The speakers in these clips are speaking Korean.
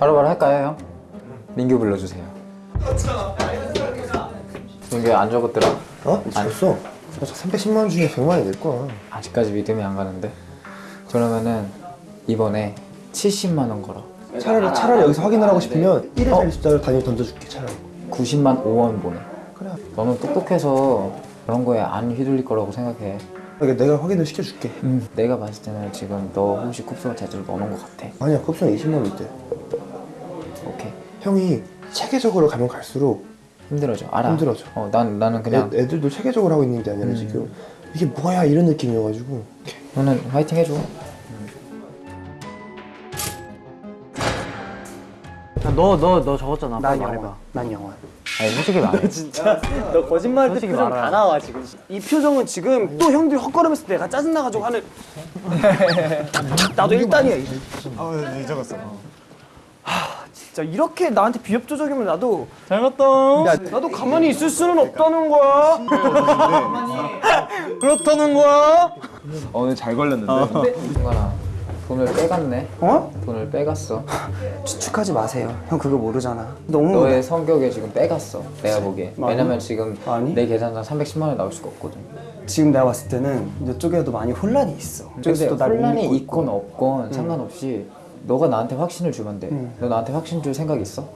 바로바로 할까요 형? 민규 불러주세요. 민규 안 적었더라? 어? 미쳤어. 310만 원 중에 100만 원이 낼 거야. 아직까지 믿음이 안 가는데? 그러면은 이번에 70만 원 걸어. 차라리 차라리 여기서 확인을 하고 싶으면 1회 40자를 단위 던져줄게 차라리. 90만 5원 보내. 그래. 너는 똑똑해서 그런 거에 안 휘둘릴 거라고 생각해. 그러니까 내가 확인을 시켜줄게. 음, 내가 봤을 때는 지금 너 혹시 쿱스가 제대로 넣어놓은 것 같아. 아니야 컵수는 20만 원 있대 오케이 형이 체계적으로 가면 갈수록 힘들어져 알아 힘들어져. 어, 난, 나는 그냥 애, 애들도 체계적으로 하고 있는 게 아니라 지금 이게 뭐야 이런 느낌이어가지고 너는 화이팅 해줘 너너너 적었잖아. 난 영원. 말해봐. 난 영원. 아니 솔직히 말해 진짜 너 거짓말 때 표정 말해. 다 나와 지금. 이 표정은 지금 또 형들이 헛걸으면서 내가 짜증 나가지고 하는. 나도 일단이야. 이제. 아네 적었어 진짜 이렇게 나한테 비협조적이면 나도 잘 갔다. 야, 나도 가만히 있을 수는 없다는 거야. 그렇다는 거야? 오늘 잘 걸렸는데 승관아 돈을 빼갔네 어? 돈을 빼갔어 추측하지 마세요. 형 그거 모르잖아. 너무 너의 성격에 지금 빼갔어 내가 보기에 많이? 왜냐면 지금 많이? 내 계산상 310만 원 나올 수가 없거든 지금 내가 봤을 때는 이쪽에도 많이 혼란이 있어. 근데 이쪽에서도 혼란이 있건 없건 상관없이 너가 나한테 확신을 주면 돼너 나한테 확신 줄 생각 있어?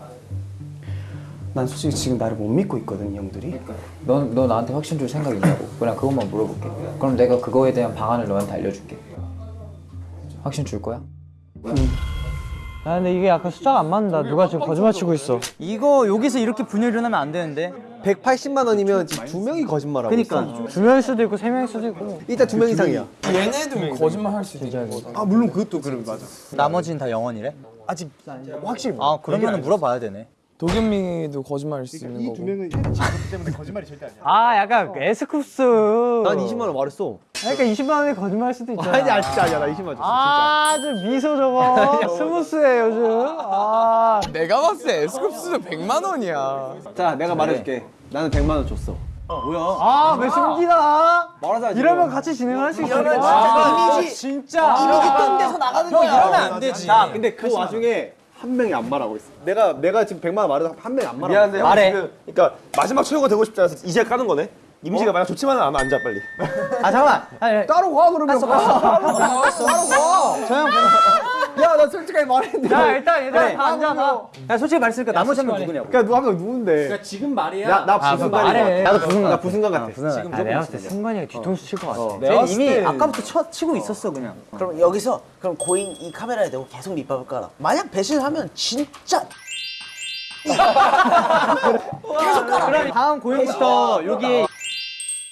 난 솔직히 지금 나를 못 믿고 있거든 이 형들이. 넌, 너 나한테 확신 줄 생각 있냐고 그냥 그것만 물어볼게 그럼 내가 그거에 대한 방안을 너한테 알려줄게 확신 줄 거야? 아 근데 이게 약간 숫자가 안 맞는다. 누가 지금 거짓말 치고 있어. 이거 여기서 이렇게 분열 일어나면 안 되는데 180만 원이면 지금 두 명이 거짓말하고 그니까 있어. 두 명일 수도 있고 세 명일 수도 있고. 일단 두 명 이상이야. 아 물론 그것도 그래 맞아 나머지는 다 영원이래? 아직 확실히 아 그러면 물어봐야 되네 도겸이도 거짓말일 수 있는 거고. 두 명은 지금 때문에 거짓말이 절대 아니야 아 약간 에스쿱스. 난 20만 원 말했어. 그러니까 20만 원이 거짓말일 수도 있잖아. 아니, 아 진짜 아니야. 나 20만 원 줬어. 아주 미소 저거 스무스해 요즘. 아 내가 봤을 때 에스쿱스도 100만 원이야. 자, 내가 말해줄게. 나는 100만 원 줬어. 아, 왜 숨기나? 말하자. 이러면 같이 진행할 수 있어. 아, 이미지 진짜. 이미지 뜬 데서 나가는 거야. 이러면 안 되지 자, 근데 그 와중에 한 명이 안 말하고 있어. 내가 내가 지금 100만 원 말해도 한 명이 안 말하고 미안한데 있어. 형 말해. 지금 그러니까 마지막 최후가 되고 싶지 않아서 이제 까는 거네 이미지가 만약 좋지만은 아마 앉아 빨리 아 잠깐만 아니, 따로 가 그러면. 야, 나 솔직하게 말했는데. 자, 일단 얘들아 그래. 다 앉아 봐. 야 솔직히 말했으니까 나머지 한명 누구냐고 그러니까 누가 명 누군데? 지금 말이야 나, 나 부순간이 말해. 나도 부순간, 나 부순간 같아. 아, 내가 봤을 때 승관이가 뒤통수 칠 것 같아. 쟤 이미 아까부터 쳐, 치고 있었어 그냥 그럼 여기서 그럼 고인 이 카메라에 대고 계속 밑밥을 깔아. 만약 배신을 하면 진짜 그럼 다음 고용부터 여기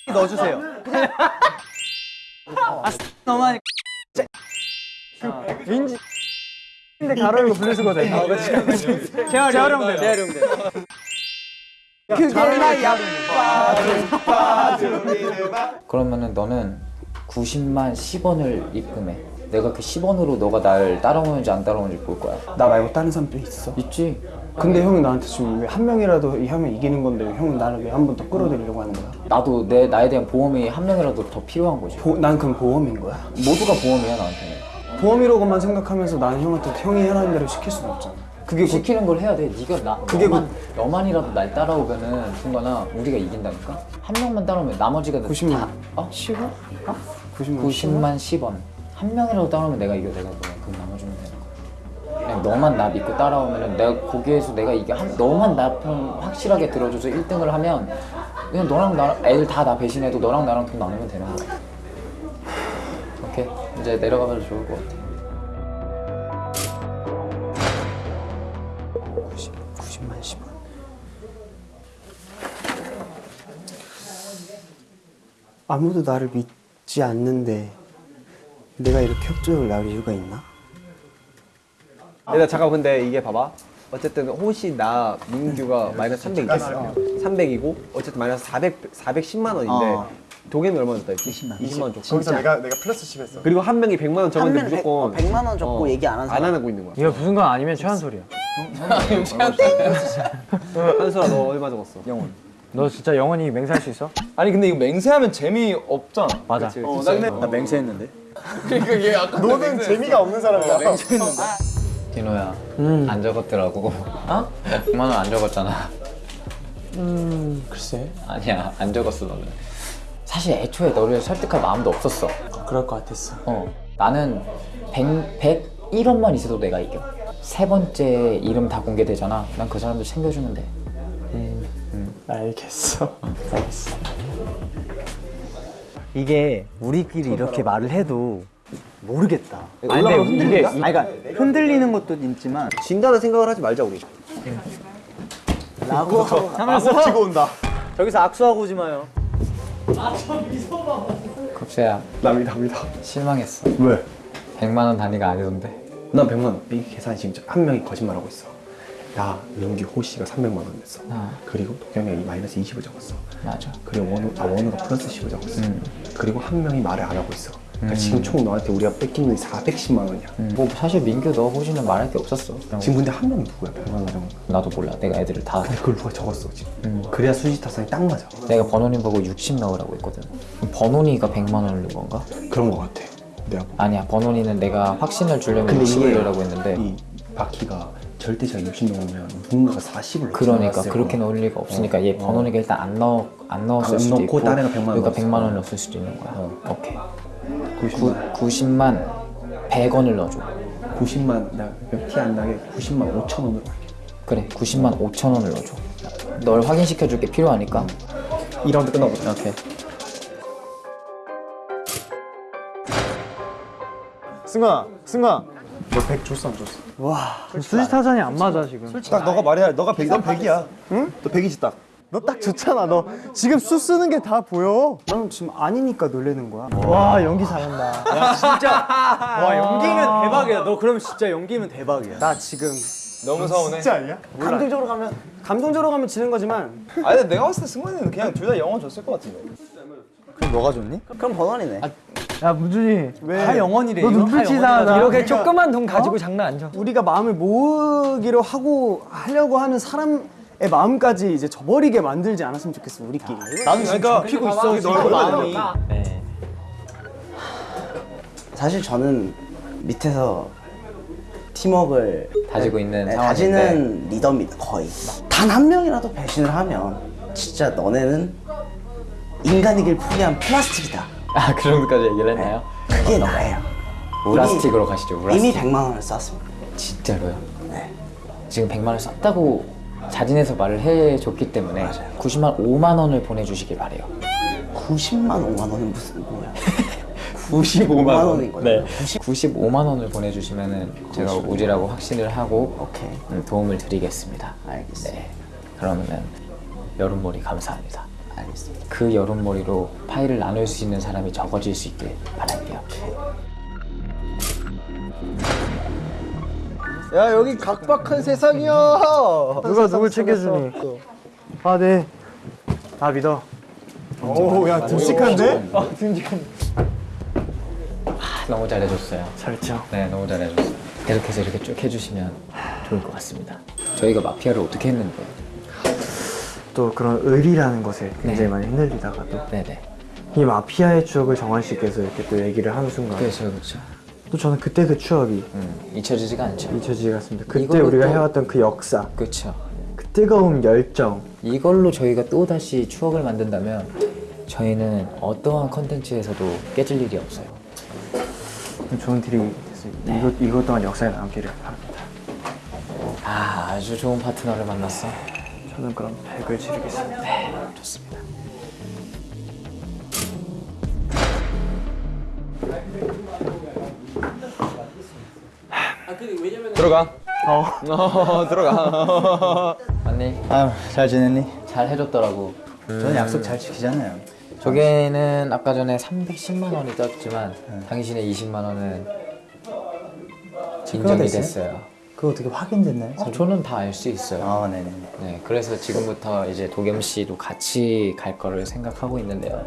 넣어주세요 아 너만 민지. 근데 가로이고 분리수거든. 재활 재활용돼. 재활용돼 그게 나야. 그러면은 너는 90만 10원을 입금해 내가 그 10원으로 너가 날 따라오는지 안 따라오는지 볼 거야 나 말고 다른 사람도 있어. 있지? 근데 형이 나한테 지금 왜 한 명이라도 이 하면 이기는 건데 형은 나를 왜 한 번 더 끌어들이려고 하는 거야? 나도 내 나에 대한 보험이 한 명이라도 더 필요한 거지 보, 난 그럼 보험인 거야. 모두가 보험이야 나한테는 보험이라고만 생각하면서 나는 형한테 형이 하라는 대로 시킬 수는 없잖아. 그게 곧 시키는 걸 해야 돼 네가 나 그게 너만, 너만이라도 날 따라오면은 순간아 우리가 이긴다니까 한 명만 따라오면 나머지가 90만. 다, 어? 10원? 어? 90만. 90만 10원 한 명이라도 따라오면 내가 이겨 내가 그냥 그 나눠주면 되는 거야 그냥 너만 나 믿고 따라오면은 내가 거기에서 내가 이게 한 너만 나 편 확실하게 들어줘서 1등을 하면 그냥 너랑 나랑 애들 다 나 배신해도 너랑 나랑 돈 나누면 되는 거야 오케이 이제 내려가봐도 좋을 것 같아 아무도 나를 믿지 않는데 내가 이렇게 협조를 나올 이유가 있나? 얘들아 잠깐 근데 이게 봐봐 어쨌든 호시 나 민규가 마이너스 300 있겠어 300이고 어쨌든 마이너스 400 410만 원인데 어. 도겸이 얼마 줬다 했지? 20만 20만 원 줬고 거기서 내가 내가 플러스 10 했어 그리고 한 명이 100만 원 적었는데 한명 무조건 100, 100만 원 줬고 얘기 안 한 사람. 안 하고 있는 거야 이거 무슨 건 아니면 최한 소리야. 한솔아 너 얼마 적었어? 영원 너 진짜 영원히 맹세할 수 있어? 아니 근데 이거 맹세하면 재미없잖아. 맞아. 어, 나 근데 나 맹세했는데? 그러니까 얘 아까 너는 재미가 없는 사람이야. 디노야 안 적었더라고. 어? 100만 원 안 적었잖아. 음 글쎄. 아니야 안 적었어 너는. 사실 애초에 너를 설득할 마음도 없었어. 그럴 것 같았어. 어. 나는 100, 101원만 있어도 내가 이겨. 세 번째 이름 다 공개되잖아. 난 그 사람들 챙겨주면 돼 알겠어 알겠어 이게 우리끼리 이렇게 말을 해도 모르겠다. 아니, 올라가면 근데 이게 아니, 그러니까 흔들리는 것도 있지만 진다는 생각을 하지 말자 우리. 라고 하면서 치고 온다. 저기서 악수하고 오지 마요. 급세야 남이다 남이다. 실망했어 왜? 100만 원 단위가 아니던데 난 100만 원. 이 계산이 지금 한 명이 거짓말하고 있어. 나, 민규, 호시가 300만 원 냈어. 아. 그리고 도겸이 마이너스 20을 적었어. 맞아 그리고 원우, 아 원우가 플러스 10을 적었어. 음. 그리고 한 명이 말을 안 하고 있어. 그러니까 지금 총 너한테 우리가 돈이 410만 원이야. 뭐 사실 민규 너 호시는 말할 게 없었어 지금 근데 한 명이 누구야? 100만 원 적은 거. 나도 몰라 내가 애들을 다 근데 그걸 누가 적었어 지금. 그래야 수지 타산이 딱 맞아. 내가 번호님 보고 60 넣으라고 했거든 번호니가 100만 원을 넣은 건가? 그런 거 같아. 내가 아니야 번호니는 내가 확신을 주려면 근데 60을 이게 넣으라고 했는데 이 바퀴가 절대치가 60 넘으면 누군가가 40을 그러니까 그렇게 넣을 리가 없으니까 얘 번호니가 일단 안 넣, 안 넣었을 안 수도 넣고 있고 딴 애가 100만 원 그러니까 넣었어. 100만 원을 넣었을 수도 있는 거야. 오케이. 90만. 90만 100원을 넣어줘. 90만 나티안 나게 90만 5천 원으로 할게. 그래 90만 5천 원을 넣어줘. 널 확인시켜 줄 게. 필요하니까. 2라운드 끝나고 오케이. 승아, 승아. 너100 줬어 안 줬어? 수지 타산이 안 맞아 지금. 딱 너가 말해야 너가 100, 넌 100이야. 응? 너 100이지 딱. 너딱 좋잖아 너 지금 수 쓰는 게 다 보여 난 지금 아니니까 놀래는 거야. 와 연기 잘한다. 진짜 와 연기는 대박이야. 너 그러면 진짜 연기면 대박이야. 나 지금 너무 서운해. 진짜 아니야? 감동적으로 가면 감동적으로 가면 지는 거지만 아니 내가 봤을 때 승관이는 그냥 둘 다 영원 줬을 것 같은데. 그럼 너가 좋니? 그럼 번원이네. 야 문준이. 다 영원이래. 너. 눈빛이 영원이라서. 이상하다. 이렇게 조그만 돈 가지고 장난 안 쳐. 우리가 마음을 모으기로 하고 하려고 하는 사람 의 마음까지 이제 저버리게 만들지 않았으면 좋겠어 우리끼리. 나는 지금 그러니까 접히고 있어. 널 마음이. 네. 사실 저는 밑에서 팀워크를 다지고 있는 네, 상황인데 다지는 리더입니다 거의 단 한 명이라도 배신을 하면 진짜 너네는 인간이길 포기한 플라스틱이다 아 그 정도까지 얘기를 했나요? 그게 나예요 우리 플라스틱으로 가시죠 플라스틱 이미 100만 원을 썼습니다 진짜로요? 네. 지금 100만 원 썼다고 자진해서 말을 해줬기 때문에 90만 5만 원을 보내주시길 바래요 90만 5만 원은 무슨 뭐야 95만 원. 네. 95만 원을 보내주시면은 제가 우지라고 확신을 하고 오케이 음, 도움을 드리겠습니다. 알겠습니다 네. 그러면은 여름머리 감사합니다. 알겠습니다 그 여름머리로 파일을 나눌 수 있는 사람이 적어질 수 있길 바랄게요. 야 여기 각박한 세상이야 누가 누굴 챙겨주니? 아 네. 다 믿어. 오야 듬직한데? 아, 너무 잘해줬어요. 잘했죠. 네, 너무 잘해줬어요. 계속해서 이렇게 쭉 해주시면 좋을 것 같습니다. 저희가 마피아를 어떻게 했는데? 또 그런 의리라는 것에 굉장히 많이 흔들리다가도. 이 마피아의 추억을 정한 씨께서 이렇게 또 얘기를 하는 순간 그렇죠, 그렇죠. 또 저는 그때 그 추억이 음, 잊혀지지가 않죠. 잊혀지지 않습니다. 그때 우리가 또- 해왔던 그 역사, 그렇죠. 그 뜨거운 열정, 이걸로 저희가 또 다시 추억을 만든다면 저희는 어떠한 컨텐츠에서도 깨질 일이 없어요. 좋은 딜이 됐습니다. 이것 이것 또한 역사에 남기를 바랍니다. 아, 아주 좋은 파트너를 만났어. 저는 그럼 100을 치르겠습니다. 좋습니다. 들어가. 어. 들어가. 언니, 아유 잘 지냈니? 잘 해줬더라고. 저는 약속 잘 지키잖아요. 저게는 아까 전에 310만 원이 떴지만 당신의 20만 원은 인정이 됐어요? 그거 어떻게 확인됐나요? 어, 저는 다 알 수 있어요. 아 네네. 네, 그래서 지금부터 이제 도겸 씨도 같이 갈 거를 생각하고 있는데요.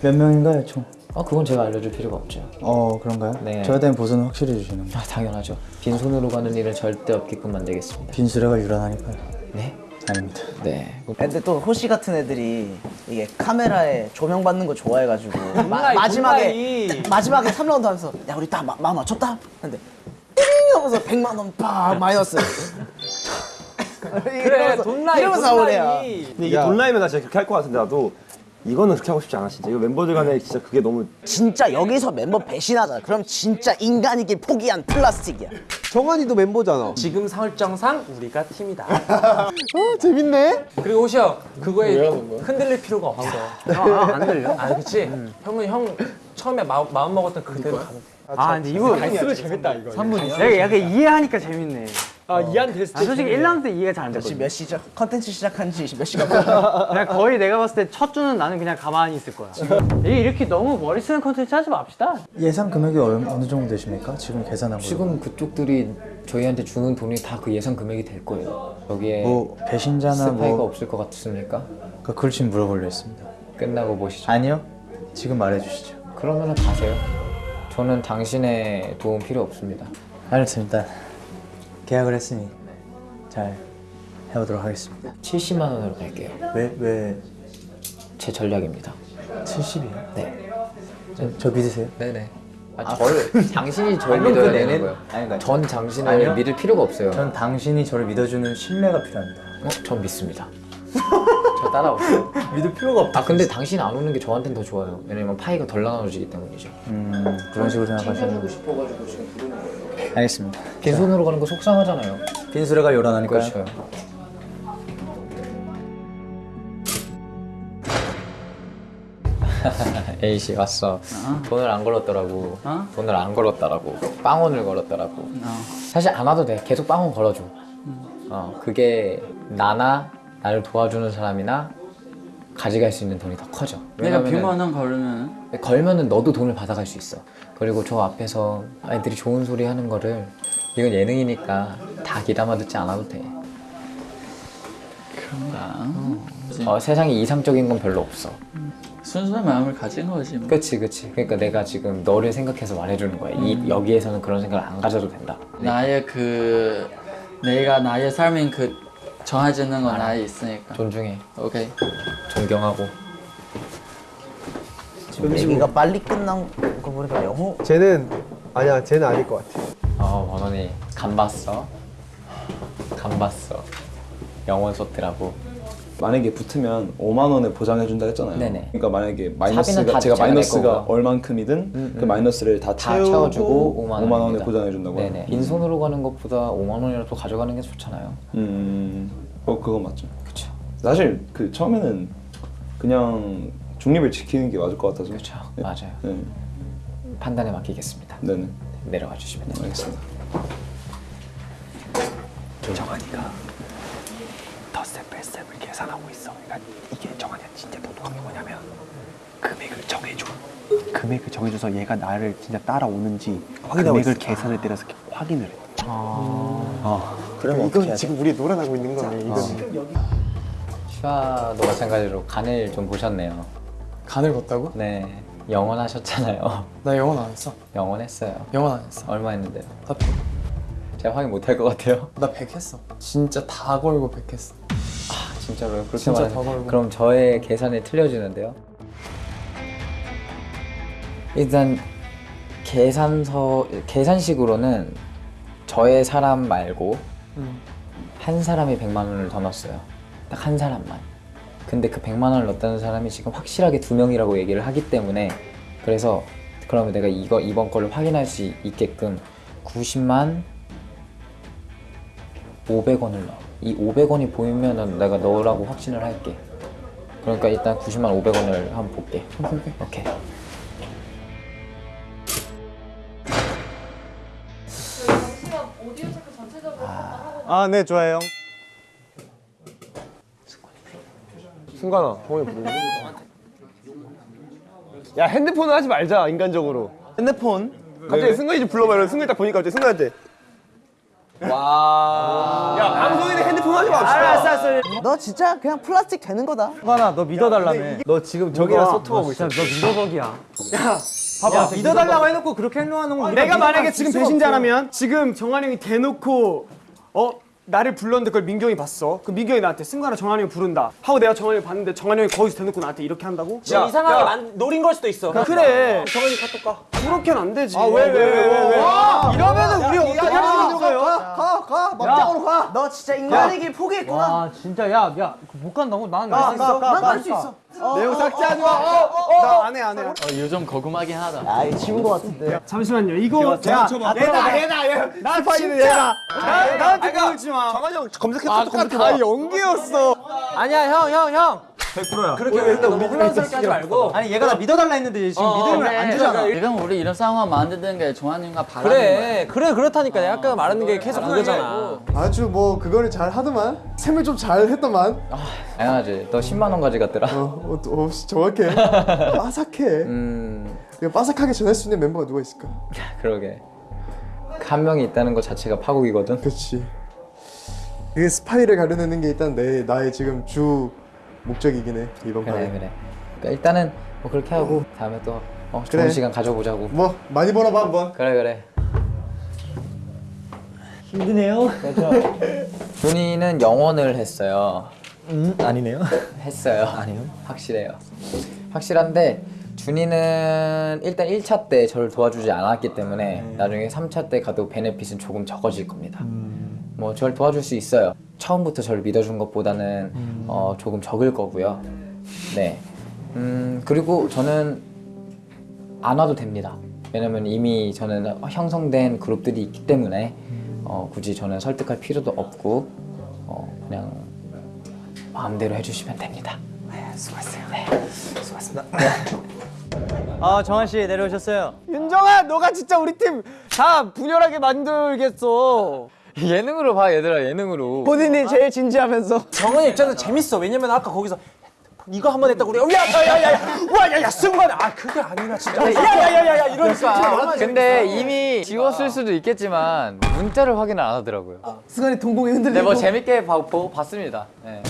몇 명인가요 총? 어, 그건 제가 알려줄 필요가 없죠. 어 그런가요? 네. 저에 대한 보수는 확실히 주시는 거. 아, 당연하죠. 빈손으로 가는 일은 절대 없게끔 만들겠습니다. 빈수레가 유란하니까요. 네? 아닙니다. 네. 근데 또 호시 같은 애들이 이게 카메라에 조명 받는 거 좋아해가지고 마, 마지막에 마지막에 3라운드 하면서 야 우리 딱 마, 마음 맞췄다? 근데 띵 하면서 100만 원 팍 마이너스. 그래 돈 나이 이러면서. 근데 이게 돈 나이면 나 진짜 그렇게 할 것 같은데 나도 이거는 그렇게 하고 싶지 않아 진짜. 이거 멤버들 간에 진짜 그게 너무 진짜 여기서 멤버 배신하자. 그럼 진짜 인간이길 포기한 플라스틱이야. 정한이도 멤버잖아. 지금 설정상 우리가 팀이다. 어 재밌네. 그리고 호시 형 그거에 흔들릴 필요가 없어. 안 들려? 아 그치? 형은 형 처음에 마, 마음 먹었던 그대로 가면 돼. 아 근데 이거 갈수록 재밌다 이거. 3분이야? 내가 약간 이해하니까 재밌네 아 이한 됐을 아, 때. 솔직히 1라운드 때 이해가 잘안 지금 됐거든 몇 시작? 컨텐츠 시작한 지 몇 시간? 그냥 거의 내가 봤을 때 첫 주는 나는 그냥 가만히 있을 거야 이렇게 너무 머리 쓰는 컨텐츠 하지 맙시다 예상 금액이 어느, 어느 정도 되십니까? 지금 계산한 거 지금 그쪽들이 저희한테 주는 돈이 다 그 예상 금액이 될 거예요. 여기에 뭐 배신자나 스파이가 뭐 없을 것 같습니까? 그 그걸 지금 물어보려 했습니다 끝나고 보시죠. 아니요 지금 말해주시죠 그러면은 가세요. 저는 당신의 도움 필요 없습니다. 알겠습니다 계약을 했으니 잘 해보도록 하겠습니다 70만 원으로 갈게요. 왜, 왜 제 전략입니다. 70이요? 네. 저, 저 믿으세요? 네네. 아, 저를 당신이 저를 믿어야 되는 거예요. 아니, 그러니까 전 당신을 아니요. 믿을 필요가 없어요. 전 당신이 저를 믿어주는 신뢰가 필요합니다 어? 전 믿습니다. 저 따라오세요. 믿을 필요가 없다 아 근데 당신 안 오는 게 저한테는 더 좋아요. 왜냐면 파이가 덜 나눠지기 때문이죠. 음 그런 식으로 생각하시는 싶어가지고 지금 부르는 거예요. 알겠습니다 빈손으로 가는 거 속상하잖아요. 빈수레가 요란하니까요 그렇죠. A 씨 왔어. 돈을 안 걸었더라고. 돈을 안 걸었더라고. 빵원을 걸었더라고. 사실 안 와도 돼. 계속 빵원 걸어줘. 어 그게 나나 나를 도와주는 사람이나 가져갈 수 있는 돈이 더 커져. 내가 100만 원 걸으면 걸면은 너도 돈을 받아갈 수 있어. 그리고 저 앞에서 아이들이 좋은 소리 하는 거를 이건 예능이니까 다 귀담아 듣지 않아도 돼. 그런가? 어, 세상에 이상적인 건 별로 없어. 순수한 마음을 가진 거지 뭐. 그치 그치. 그러니까 내가 지금 너를 생각해서 말해주는 거야. 이 여기에서는 그런 생각을 안 가져도 된다. 나의 그 내가 나의 삶인 그 정해지는 건 나에 있으니까. 존중해. 오케이. 존경하고. 지금 얘기가 빨리 끝난 거 보니까 영호 쟤는 아니야 쟤는 아닐 것 같아. 어 원원이 간 봤어. 간 봤어. 영원 소트라고. 만약에 붙으면 5만 원에 보장해 준다 했잖아요. 네네. 그러니까 만약에 마이너스가 다 제가 마이너스가. 얼만큼이든 음, 그 음. 마이너스를 다, 다 채워주고 5만, 5만 원에. 보장해 준다고요. 네네. 빈손으로 가는 것보다 5만 원이라도 가져가는 게 좋잖아요. 음, 어 그건 맞죠. 그쵸. 사실 그 처음에는 그냥 중립을 지키는 게 맞을 것 같아서. 그쵸. 네. 맞아요. 네, 판단에 맡기겠습니다. 네네. 내려가 주시면 됩니다. 알겠습니다. 정한이가 계산하고 있어. 그러니까 이게 정한이가 진짜 똑똑한 게 뭐냐면 금액을 정해줘. 금액을 정해줘서 얘가 나를 진짜 따라오는지 금액을 계산을 때려서 확인을 해. 그러면 어떻게 해야 돼? 지금 우리 놀아나고 있는 거네. 이거. 슈아도 마찬가지로 간을 좀 보셨네요. 간을 걷다고? 네. 영원 하셨잖아요. 나 영원 안 했어 영원 했어요. 영원 안 했어 얼마 했는데요? 나 100, 제가 확인 못 할 것 같아요. 나 100 했어 진짜 다 걸고 100 했어 진짜로요? 그렇게 진짜 말하면. 그럼 저의 계산이 틀려지는데요? 일단 계산서 계산식으로는 저의 사람 말고 음. 한 사람이 100만 원을 더 넣었어요. 딱 한 사람만. 근데 그 100만 원을 넣었다는 사람이 지금 확실하게 두 명이라고 얘기를 하기 때문에 그래서 그러면 내가 이거 이번 거를 확인할 수 있게끔 90만 500원을 넣어. 이 500원이 보이면은 내가 너라고 확신을 할게. 그러니까 일단 90만 500원을 한번 볼게. 오케이. 아네 좋아요. 승관아, 동원이 부르는 야 핸드폰은 하지 말자 인간적으로. 핸드폰 갑자기 승관이 좀 불러봐. 이러면 승관이 딱 보니까 갑자기 승관한테. 와. 야 방송인데 핸드폰 하지 맙시다. 너 진짜 그냥 플라스틱 되는 거다. 승관아 너 믿어달라며. 너 지금 저기랑 소통하고 있어. 너 믿어덕이야. 봐봐. 믿어달라고 해놓고 그렇게 행동하는 건 우리가 내가 만약에 지금 배신자라면 지금 정한이 형이 대놓고 어 나를 불렀는데 그걸 민규 형이 봤어. 그 민규 형이 나한테 승관아 정한이 형 부른다. 하고 내가 정한이 형 봤는데 정한이 형이 거기서 대놓고 나한테 이렇게 한다고? 지금 이상하게 만, 노린 걸 수도 있어. 그래. 정한이 카톡 가. 그렇게는 안 되지. 아, 왜, 왜, 왜, 왜, 왜? 이러면은 우리 어떻게 할 수 있는 거예요? 가가 막장으로 가. 너 진짜 인간의 길 포기했구나. 와 진짜 야 야 못 간다고? 난 가, 가, 가, 난갈 가. 수 있어. 내용 삭제하지 마. 나 안 해, 안 해. 어, 요즘 거금하긴 하다. 아, 이거 지운 거 같은데. 잠시만요. 이거 야, 얘다, 얘다, 얘. 나 스파이는 얘다. 나한테 마. 정한이 형 검색해서 아, 똑같아. 다 연기였어. 아니야, 형, 형, 형. 100%야. 그렇게 왜 너무 혼란스럽게 하지 말고. 아니 얘가 나 믿어달라 했는데 지금 어, 믿음을 그래. 안 주잖아. 지금 우리 이런 상황 만드는 게 종환이가 바라는 그래, 그래, 그렇다니까. 내가 아까 말하는 게 계속 그거잖아. 아주 뭐 그거를 잘 하더만 셈을 좀 잘 했더만 당연하지. 너 10만 원 가져갔더라. 어, 어, 어 씨, 정확해 빠삭해 음, 빠삭하게 전할 수 있는 멤버가 누가 있을까 그러게. 한 명이 있다는 것 자체가 파국이거든. 그렇지 그 스파이를 가려내는 게 일단 내 나의 지금 주 목적이긴 해 이번 그래 판에 그래. 그러니까 일단은 뭐 그렇게 하고 다음에 또 어, 좋은 그래. 시간 가져보자고. 뭐 많이 벌어봐 한번 그래 그래. 힘드네요. 준이는 영원을 했어요. 음 아니네요. 했어요. 아니요. 확실해요. 확실한데 준이는 일단 1차 때 저를 도와주지 않았기 때문에 나중에 3차 때 가도 베네핏은 조금 적어질 겁니다. 뭐 저를 도와줄 수 있어요. 처음부터 저를 믿어준 것보다는 어, 조금 적을 거고요. 네. 음, 그리고 저는 안 와도 됩니다. 왜냐면 이미 저는 형성된 그룹들이 있기 때문에 어, 굳이 저는 설득할 필요도 없고 어, 그냥 마음대로 해주시면 됩니다. 네, 수고했어요. 네, 수고했습니다. 아 정한 씨 내려오셨어요. 윤정아, 너가 진짜 우리 팀 다 분열하게 만들겠어. 예능으로 봐 얘들아 예능으로. 본인이 제일 진지하면서. 정한이 입장에서 재밌어. 왜냐면 아까 거기서 이거 한 번 했다고 우리가 야야야야야 와야야 승관 아 그게 아니라 진짜 야야야야야 이러니까 근데 이미 지웠을 수도 있겠지만 문자를 확인을 안 하더라고요. 승관이 동공이 네, 흔들리고. 뭐 재밌게 봐, 보고 봤습니다. 네.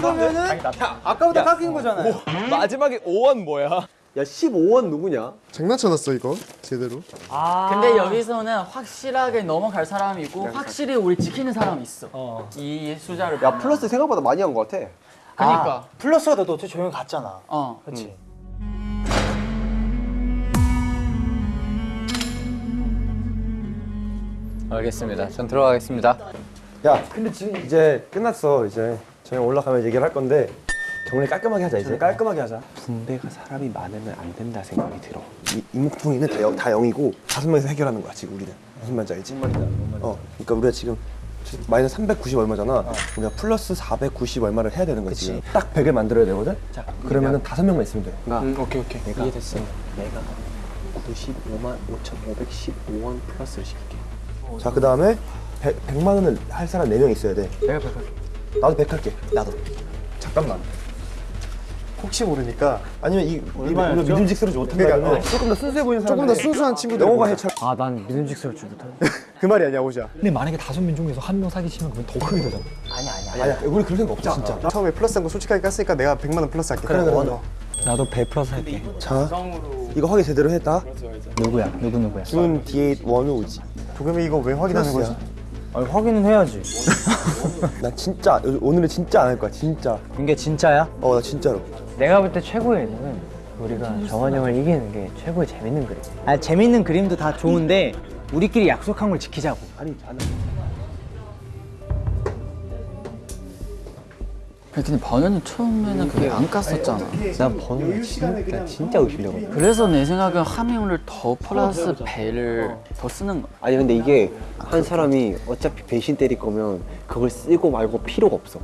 그러면은 아까보다 깎인 거잖아요. 마지막에 5원 뭐야? 야 15원 누구냐? 장난쳐놨어 이거 제대로 근데 여기서는 확실하게 넘어갈 사람이 있고 확실히 우리 지키는 사람이 있어. 이 숫자를. 야 플러스 생각보다 많이 한 것 같아. 그러니까. 플러스가 더 어떻게 조용히 갔잖아. 어. 그렇지. 알겠습니다. 전 들어가겠습니다. 야 근데 지금 이제 끝났어 이제 저희 올라가면 얘기를 할 건데 정리 깔끔하게 하자 이제 깔끔하게 하자 분배가 사람이 많으면 안 된다 생각이 들어. 이 이목풍이는 다, 영- 다 0이고 다섯 명이서 해결하는 거야 지금 우리는 무슨 말인지 알지? 어 그러니까 우리가 지금 마이너스 390 얼마잖아 우리가 플러스 490 얼마를 해야 되는 거지 지금 딱 100을 만들어야 되거든? 그러면은 다섯 명만 있으면 돼 그러니까 오케이 오케이. 내가 이해됐어. 내가 95만 5,515원 플러스를 시킬게. 자, 그 다음에 100, 100 만 원을 할 사람 4명 있어야 돼. 내가 백할. 나도 100 할게. 나도. 잠깐만. 혹시 모르니까 아니면 이, 우리가 믿음직스러워 좋다. 그러니까, 그러니까 조금 더 순수해 보이는 사람. 조금 더 순수한 친구들 영어가. 해차. 아, 난 믿음직스러울 줄 못해. 그 말이 아니야 오자 근데 만약에 다섯 명 중에서 한 명 사기치면 그러면 더 크게 되잖아. 아니야, 우리 그럴 생각 없어, 진짜. 처음에 플러스 한 거 솔직하게 깠으니까 내가 100만 원 플러스 할게 그래, 그래, 그래. 나도 100 플러스 할게. 자, 이거 확인 제대로 했다. 누구야? 누구 누구야? 준 D8 원우 우지. 도겸이 이거 왜 확인하는 거지? 아니 확인은 해야지. 난 진짜 오늘은 진짜 안 할 거야, 진짜. 이게 진짜야? 어, 나 진짜로. 내가 볼 때 최고의 예능은 우리가 정환 형을 이기는 게 최고의 재밌는 그림. 아 재밌는 그림도 다 좋은데 우리끼리 약속한 걸 지키자고. 아니, 안 근데 번연이 처음에는 그게 안 깠었잖아. 난 번호가 진짜 진짜 의심되거든. 그래서 내 생각엔 화면을 더 플러스 배를 더 쓰는 거. 아니 근데 이게 한 사람이 어차피 배신 때릴 거면 그걸 쓰고 말고 필요가 없어.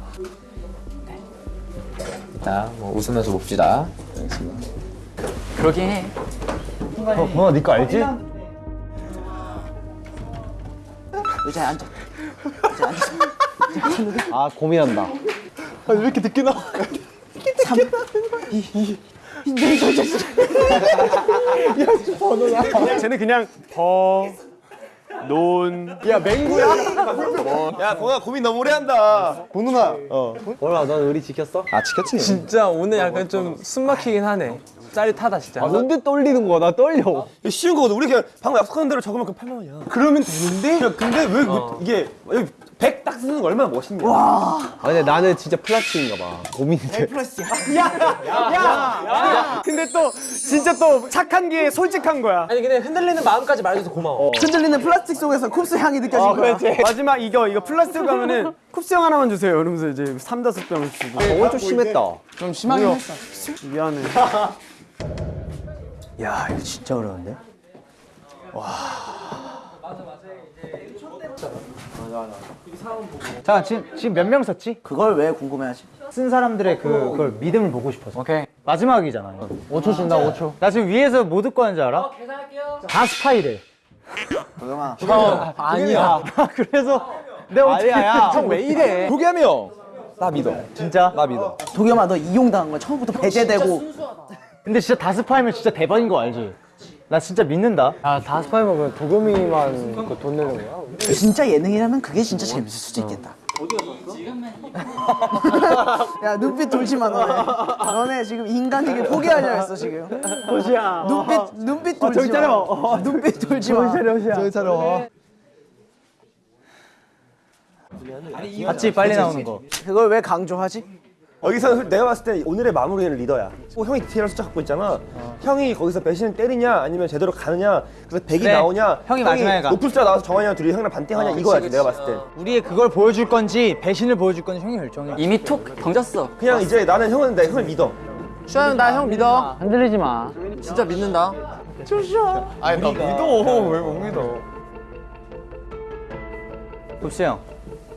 자, 뭐 웃으면서 봅시다. 그러긴 해. 번호 니거 알지? 의자에 앉아. 아 고민한다. 쟤는 그냥 버논. 야 맹구야? 야 동아 고민 너무 오래 한다. 버논아. 어. 뭐라 넌 의리 지켰어? 아 지켰지. 진짜 오늘 약간 좀 숨 막히긴 하네. 짜릿하다 진짜. 아, 뭔데 떨리는 거야? 나 떨려. 쉬운 거거든. 우리 그냥 방금 약속한 대로 적으면 그 8만 원이야. 그러면 되는데? 야, 근데 왜왜 이게 100 딱 쓰는 거 얼마나 멋있냐. 아 근데 나는 진짜 플라스틱인가 봐. 고민이 돼. 야, 근데 또 진짜 또 착한 게 솔직한 거야. 아니 근데 흔들리는 마음까지 말해줘서 고마워. 흔들리는 플라스틱 속에서 쿱스 향이 느껴진 어, 거야. 그렇지. 마지막 이거 이거 플라스틱 가면은 쿱스형 하나만 주세요. 이러면서 이제 삼 다섯 병을 주고. 저건 좀 심했다. 좀 심하긴? 했어. 미안해. 야 이거 진짜 어려운데? 자 지금 지금 몇 명 썼지? 그걸 왜 궁금해하지? 쓴 사람들의 그 그걸 믿음을 보고 싶어서. 오케이. 마지막이잖아. 이거. 5초 준다 5초. 나 지금 위에서 뭐 듣고 하는지 알아? 다 스파이래. 도겸아. 형 아니야. 그래서 내가 어떻게. 형왜 이래? 도겸이 형. 나 믿어. 진짜? 나 믿어. 도겸아 너 이용당한 거야. 처음부터 배제되고. 근데 진짜 다 스파이면 진짜 대박인 거 알지? 나 진짜 믿는다. 아 다스파이면 그 도겸이만 그 돈 내는 거야? 진짜 예능이라면 그게 진짜 재밌을 수도 있겠다. 야 눈빛 돌지 마 너네. 너네 지금 인간에게 포기하려 했어 지금. 호시야. 눈빛 눈빛 돌지 저기 마. 차려. 어, 눈빛 돌지 마. 호시야. 저기 차려. 봤지 빨리 나오는 거. 그걸 왜 강조하지? 여기서 내가 봤을 때 오늘의 마무리는 리더야. 어, 형이 디테일한 숫자 갖고 있잖아. 형이 거기서 배신을 때리냐 아니면 제대로 가느냐 그래서 100이 그래. 나오냐 형이 마지막에 가. 높은 숫자 나와서 정한이랑 둘이 형이랑 반띵하냐 이거야 내가 봤을 때. 우리의 그걸 보여줄 건지 배신을 보여줄 건지 형이 결정해. 이미 톡 던졌어. 그냥 이제 나는 형은 내 형을 믿어. 슈아 나 형 믿어. 흔들리지 마. 진짜 믿는다. 아니 나 믿어. 왜 못 믿어? 굽스 형,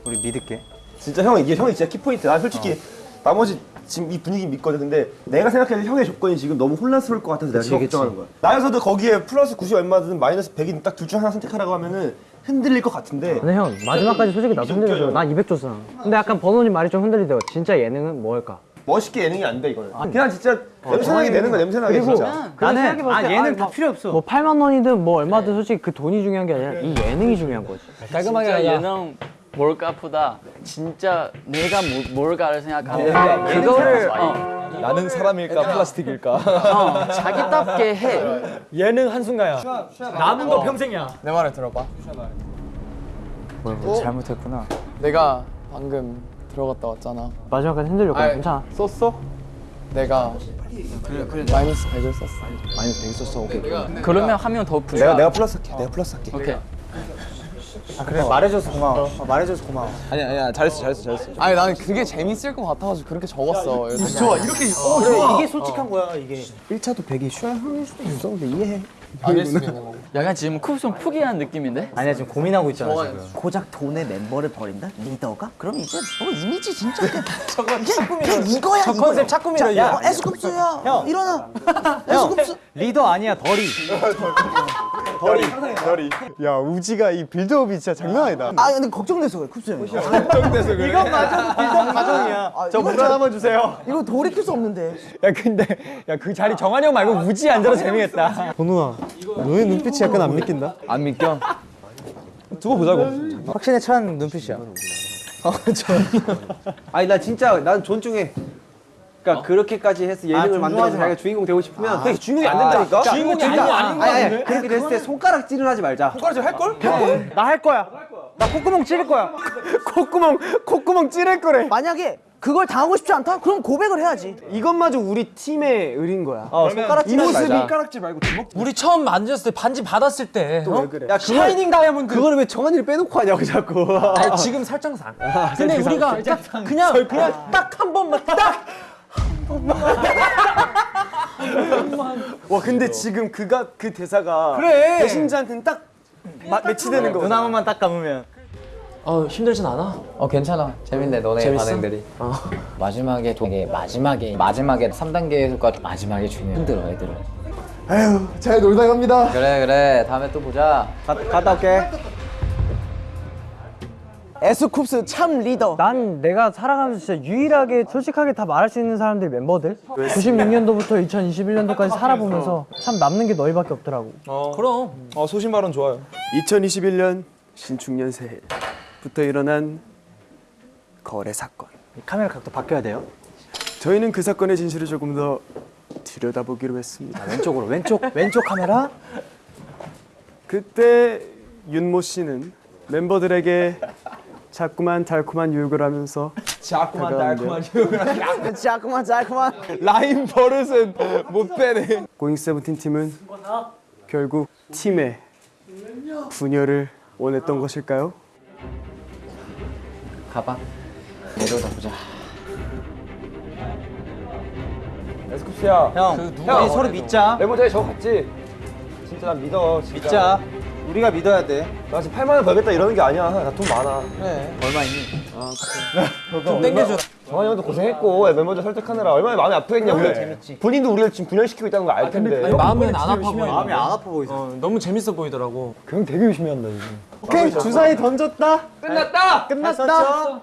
우리 믿을게. 진짜 형 이게 형이 진짜 키포인트. 난 솔직히 나머지 지금 이 분위기 믿거든. 근데 내가 생각하는 형의 조건이 지금 너무 혼란스러울 것 같아서 내가 지금 걱정하는 거야. 나여서도 거기에 플러스 90 얼마든 마이너스 100이 딱 둘 중 하나 선택하라고 하면은 흔들릴 것 같은데. 근데 형 마지막까지 솔직히 나도 흔들려줘. 나200 줬어. 근데 약간 번호님 말이 좀 흔들리대요. 진짜 예능은 뭘까? 멋있게 예능이 안 돼 이거는. 그냥 진짜 냄새나게 되는 거야 냄새나게 그리고 진짜. 나는 아 예능 다 필요 없어. 뭐 8만 원이든 뭐 얼마든 솔직히 그 돈이 중요한 게 아니라 이 예능이 중요한 거지. 깔끔하게 예능 뭘까보다 진짜 내가 뭐, 뭘까를 생각하고 그거를 어, 나는 사람일까 플라스틱일까? 어, 자기답게 해. 예능 한순간야. 남은 거 평생이야. 내 말을 들어봐. 뭘, 뭘 잘못했구나. 내가 방금 들어갔다 왔잖아. 마지막까지 흔들렸고 괜찮아. 썼어? 내가 마이너스 100을 썼어. 마이너스 100 썼어. 오케이. 그러면 하면 더 부자. 내가 내가 플러스 할게. 내가 플러스 할게. 오케이. 아 그래 말해줘서 고마워. 어, 말해줘서 고마워. 아니야 아니야 잘했어 잘했어 잘했어. 아니 나는 그게 재밌을 것 같아가지고 그렇게 적었어. 좋아 이렇게 어, 그래, 이게 솔직한 거야 이게. 1차도 100이 슈아 형일 수도 있어. 근데 이해해. 거고. 약간 지금 쿱송 포기한 느낌인데? 아니야 지금 고민하고 있잖아 지금. 고작 돈의 멤버를 버린다? 리더가? 그럼 이제 뭐 이미지 진짜 그냥 그냥, 그냥 이거야 저 이거야. 컨셉 이거. 어, 에스쿱스야 형. 일어나 형 에스쿱스 리더 아니야 덜이. 야 우지가 이 빌드업이 진짜 장난 아니다. 아 근데 걱정돼서 그래 쿱스 형이 걱정돼서 그래. 이건 맞아 빌더 가정이야. 저 이건 물어 한번 주세요. 이거 돌이킬 수 없는데 야 근데 야 그 자리 정한이 형 말고 우지 앉아도 재미겠다. 번호아, 너의 눈빛이 약간 안 믿긴다. 안 믿겨? 두고 보자고. 확신에 찬 눈빛이야. 아니 나 진짜 난 존중해. 그러니까 그렇게까지 해서 예능을 존중하지 만들어서 마. 자기가 주인공 되고 싶으면 그게 주인공이 안 된다니까. 주인공이 거 아닌 거? 아니 그렇게 됐을 때 손가락질을 하지 말자. 손가락질 할 걸? 나할 거야. 나 콧구멍 찌를 거야. 콧구멍 콧구멍 찌를 거래. 만약에 그걸 당하고 싶지 않다? 그럼 고백을 해야지 이것마저 우리 팀의 의리인 거야. 어 손가락질 이 모습이. 손가락질 말고 주먹. 우리 처음 만졌을 때 반지 받았을 때 어? 왜 그래? 야 그걸 샤이닝 다이아몬드 그거를 왜 정한이를 빼놓고 하냐고 자꾸. 아니 지금 설정상 근데 우리가 딱 그냥 그냥 딱 한 번만 딱 와 근데 지금 그가 그 대사가 그래. 배신자한테는 딱 마, 매치되는 거. 눈 한 번만 딱 감으면. 어 힘들진 않아? 어 괜찮아 재밌네 너네 재밌어? 반응들이 마지막에 되게 마지막에 마지막에 3단계에서까지 마지막에 중요해 힘들어 애들은 아유, 잘 놀다 갑니다. 그래 그래 다음에 또 보자 가, 갔다 올게. 에스쿱스 참 리더. 난 내가 살아가면서 진짜 유일하게 솔직하게 다 말할 수 있는 사람들이 멤버들. 96년도부터 2021년도까지 살아보면서 참 남는 게 너희밖에 없더라고. 그럼. 어 소신 발언 좋아요. 2021년 신축년 새해부터 일어난 거래 사건. 카메라 각도 바뀌어야 돼요. 저희는 그 사건의 진실을 조금 더 들여다보기로 했습니다. 왼쪽으로 왼쪽 왼쪽 카메라. 그때 윤모 씨는 멤버들에게 자꾸만 달콤한 유혹을 하면서 자꾸만. 달콤한 유혹을 자꾸만 자꾸만. 라인 버릇은 못 빼네. 고잉 세븐틴 팀은 결국 팀의 분열을 원했던 것일까요? 가봐. 내려다 보자. 에스쿱스야. 형, 그 우리 서로 믿자. 메모장에 저거 갔지? 진짜 난 믿어. 진짜. 믿자. 우리가 믿어야 돼. 나 지금 8만 원 벌겠다 이러는 게 아니야. 나 돈 많아. 그래. 얼마 있니? 좀 땡겨줘. 정한이 형도 고생했고 멤버들 설득하느라 얼마나 마음이 아프겠냐. 우리 재밌지. 본인도 우리를 지금 분열시키고 있다는 거알 텐데. 마음은 안 아파 보여. 마음이 안 아파 보이죠. 어, 너무 재밌어 보이더라고. 그냥 되게 열심히 한다 지금. 오케이 주사위 던졌다. 끝났다. 끝났다.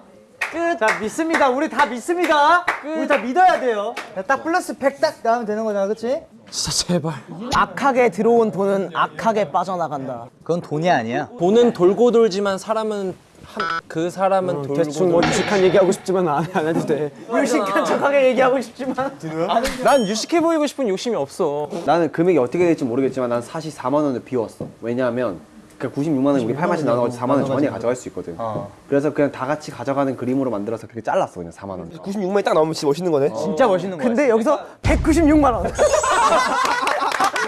끝. 자 믿습니다. 우리 다 믿습니다. 우리 다 믿어야 돼요. 딱 플러스 100딱 나오면 되는 거잖아, 그렇지? 진짜 제발. 악하게 들어온 돈은 악하게 빠져나간다. 그건 돈이 아니야. 돈은 돌고 돌지만 사람은 한, 그 사람은 돌고 대충 뭐 유식한 얘기하고 싶지만 안, 안 해도 돼. 유식한 척하게 얘기하고 싶지만. 난 유식해 보이고 싶은 욕심이 없어. 나는 금액이 어떻게 될지 모르겠지만 난 사실 4만 원을 비웠어. 왜냐하면 그 96만 원이 우리 8만씩 나눠가지고 4만 원 정한이가 가져갈 수 있거든. 그래서 그냥 다 같이 가져가는 그림으로 만들어서 그렇게 잘랐어 그냥 4만 원. 96만이 딱 나오면 진짜 멋있는 거네. 진짜 멋있는 거야. 근데 여기서 196만 원.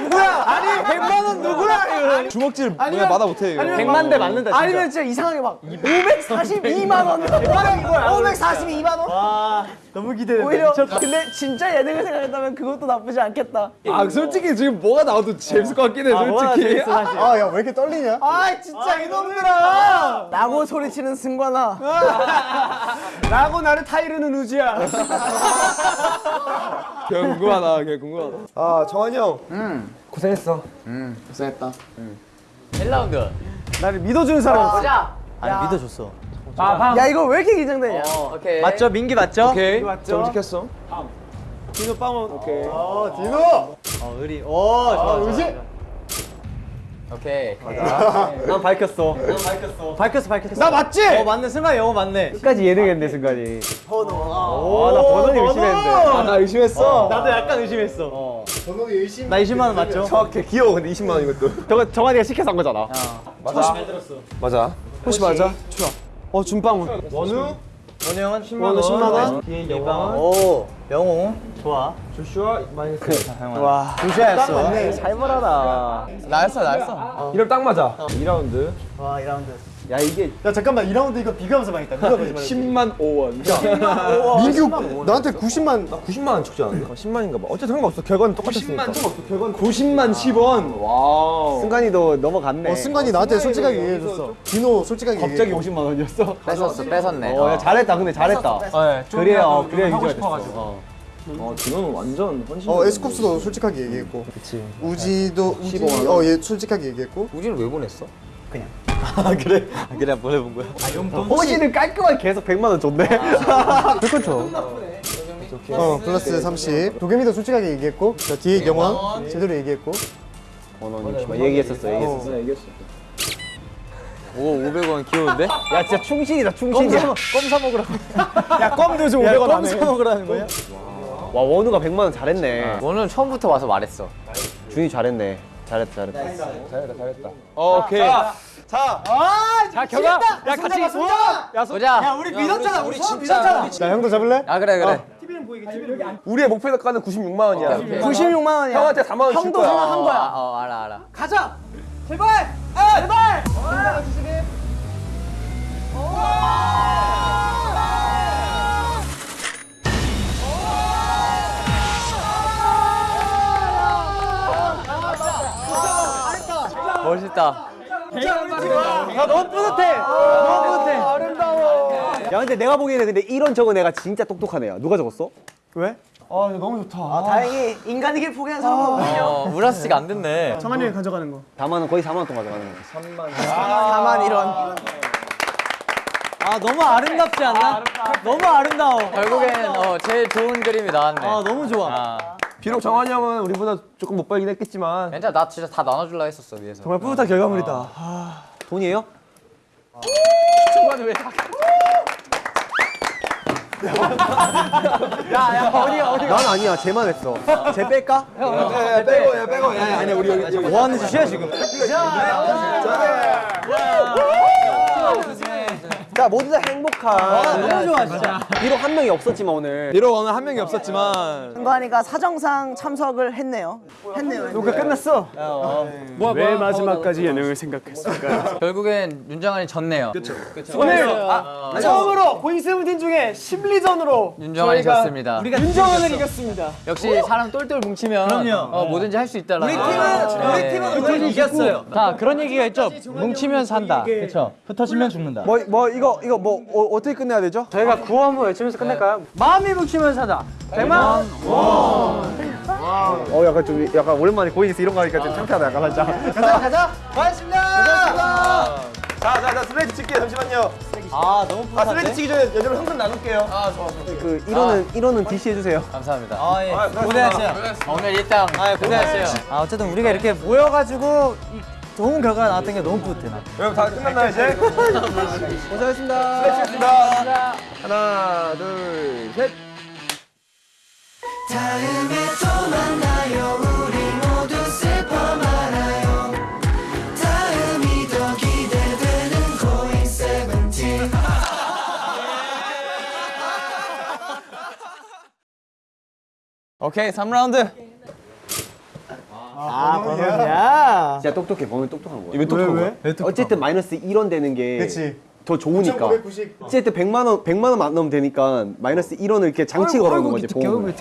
뭐야? 아니 100만 원 누구야? 이거. 주먹질 뭐야 마다 못해 이거. 100만 대 맞는다 진짜. 아니면 진짜 이상하게 막 542만 원. 이거야. 542만 원? 와 너무 기대된다. 오히려 근데 진짜 예능을 생각했다면 그것도 나쁘지 않겠다. 아 솔직히 지금 뭐가 나와도 재밌을 것 같긴 해 솔직히. 아 야 왜 이렇게 떨리냐? 아 진짜 이놈들아! 라고 소리치는 승관아. 라고 나를 타이르는 우지야. 그냥 궁금하다. 그냥 궁금하다. 아 정한이 형. 고생했어. 응, 고생했다. 1라운드. 나를 믿어주는 사람. 보자. 아니 믿어줬어. 아, 야 이거 왜 이렇게 긴장되냐? 어, 오케이. 맞죠? 민기 맞죠? 오케이. 맞죠? 정직했어. 디노 빵원. 오케이. 어 디노. 어 의리. 오 좋아. 의지. 오케이. 난 밝혔어. 난 밝혔어. 밝혔어 밝혔어. 나 맞지? 어 맞네 승관이 영어 맞네. 끝까지 예능했네 순간이. 어나 버논이 의심했는데. 아 나 의심했어. 나도 약간 의심했어. 번호이 의심. 나 20만 원 맞죠? 정확해. 귀여워. 근데 20만 원 이것도. 저거 정한이가 시켜서 한 거잖아. 맞아. 맞아. 혹시 맞아? 좋아. 어 준빵원. 원우. 원우 형은 10만 원우 10만 원. 이방원. 오 영호 좋아. 조슈아 마이너스. 와 조슈아였어. 잘 벌어라. 나였어, 나였어. 이름 딱 맞아. 2라운드. 와 2라운드. 야 이게 야 잠깐만 2라운드 이거 비교하면서 망했다. 누가 거짓말? 10만 5원. 민규 나한테 90만 90만 원 적지 않았나? 10만인가 봐. 어쨌든 상관없어. 결과는 똑같았으니까. 90만 10원. Wow. 승관이도 넘어갔네. 어 승관이 나한테 솔직하게 얘기해줬어. 디노 솔직하게 갑자기 얘기해. 50만 원이었어? 뺏었어, 뺏었네. 어, 야, 잘했다. 근데 잘했다. 네, 좀 그래야 어, 좀 그래야 하고 유지가 싶어가지고. 됐어. 어. 어 디노는 완전 헌신. 어 에스쿱스도 솔직하게 얘기했고. 그치. 우지도 우지 15만 원. 어얘 솔직하게 얘기했고. 우지는 왜 보냈어? 아 그래? 그냥 보내본 거야? 호시는 깔끔하게 계속 100만 원 줬네. 그렇죠. 어 플러스 30. 도겸이도 솔직하게 얘기했고. 자 뒤에 영원 제대로 얘기했고. 번원 60만 얘기했었어. 얘기했었어. 네, 얘기했어. 오, 500원 귀여운데? 야 진짜 충신이다 충신이야. 껌사 먹으라고. 야 껌도 좀 500원 껌 하네. 사 먹으라는 거야? 와 원우가 100만 원 잘했네. 오늘 처음부터 와서 말했어. 준이 잘했네. 잘했다 잘했다. 잘했다 잘했다. 오케이. 자 결과. 야 같이 보자. 야 우리 믿었잖아. 우리 진짜 믿었잖아. 자 형도 잡을래? 아, 그래, 그래. 우리의 목표 가는 96만 원이야. 오케이. 96만 원이야. 형한테 4만 원줄 형도 거야. 생각한 거야. 어, 어, 알아, 알아. 가자. 제발. 아, 제발. 멋있다. 야 너무 뿌듯해. 너무 뿌듯해. 아름다워. 야 근데 내가 보기에는 근데 이런 적은 애가 진짜 애야. 누가 적었어? 왜? 아 너무 좋다. 아, 다행히 인간이길 포기한 사람은 없군요. 어, 우라스가 안 됐네. 정한이 형이 가져가는 거. 4만 원 거의 4만 원 동안 가져가는 거야. 4만 이런. 아 너무 아름답지 않나? 너무 아름다워. 결국엔 어, 제일 좋은 그림이 나왔네. 아 너무 좋아. 아, 비록 정한이 형은 우리보다 조금 못 벌긴 했겠지만 괜찮아. 나 진짜 다 나눠줄라 했었어 위에서. 정말 뿌듯한 결과물이다. 아, 돈이에요? 초반에 왜 다? 야야 어디 어디 난 아니야. 쟤만 했어. 쟤 뺄까? 빼고 야 빼고 야 아니 우리 여기 뭐 하는 짓이야 지금? 자 모두 다 행복한. 너무 좋아 진짜. 비록 한 명이 없었지만 오늘 비록 오늘 한 명이 없었지만 승관이가 사정상 참석을 했네요. 했네요. 녹화 끝났어. 뭐야 왜 마지막까지 예능을 생각했을까? 결국엔 윤정환이 졌네요. 오늘 아, 처음으로 고잉 세븐틴 중에 심리전으로 윤정환이 졌습니다. 윤정환을 이겼습니다. 역시 사람 똘똘 뭉치면 어, 뭐든지 할 수 있다라. 우리 팀은 우리 팀은 이겼어요. 자 그런 얘기가 있죠 뭉치면 산다 그쵸 흩어지면 죽는다 뭐 뭐 이거 이거 뭐 어, 떻게 끝내야 되죠? 저희가 구호 한번 외치면서 끝낼까요? 마음이 묵히면 사자. 백만. 어 약간 좀 약간 오랜만에 고잉에서 이런 거 하니까 좀 창피하다 약간 살짝. 가자 가자. 고맙습니다. 자자자 슬레이트 칠게요 잠시만요. 아 너무 아 슬레이트 치기 전에 여러분 현금 나눌게요. 아 좋아. 그 1호는 1호는 DC 해주세요. 감사합니다. 아 예. 고생하셨어요. 오늘 일당 아 고생하셨어요. 아 어쨌든 우리가 이렇게 모여가지고 이 좋은 결과가 나왔던 게 너무 뿌듯해 나. 여러분 다 끝났나요 이제? 고생하셨습니다. 쳤습니다. 하나 둘 셋. 다음에 또 만나요 우리 모두 슬퍼 말아요 다음이 더 기대되는 고잉 세븐틴 오케이 3라운드 아 버논이야. 진짜 똑똑해. 범이 똑똑한 거야. 왜 똑똑한 거야? 어쨌든 마이너스 1원 되는 게 그치. 더 좋으니까. 990. 어쨌든 100만 원 100만 원만 안 넣으면 되니까 마이너스 1원을 이렇게 장치 걸어놓는 거지. 보험을.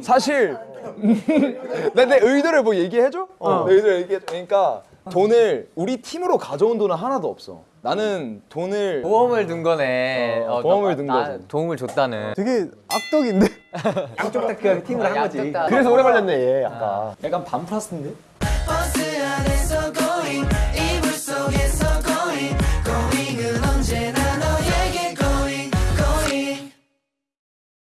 사실 내, 내 의도를 뭐 얘기해 줘? 어. 내 의도를 얘기해 줘 그러니까 돈을 우리 팀으로 가져온 돈은 하나도 없어 나는 돈을 보험을 둔 거네. 어, 보험을 나- 둔나 거지. 도움을 줬다는. 되게 악덕인데. 양쪽 다 그냥 팀을 한 거지. 그래서 오래 걸렸네 얘 아까. 약간 반플러스인데? 버스 안에서 고잉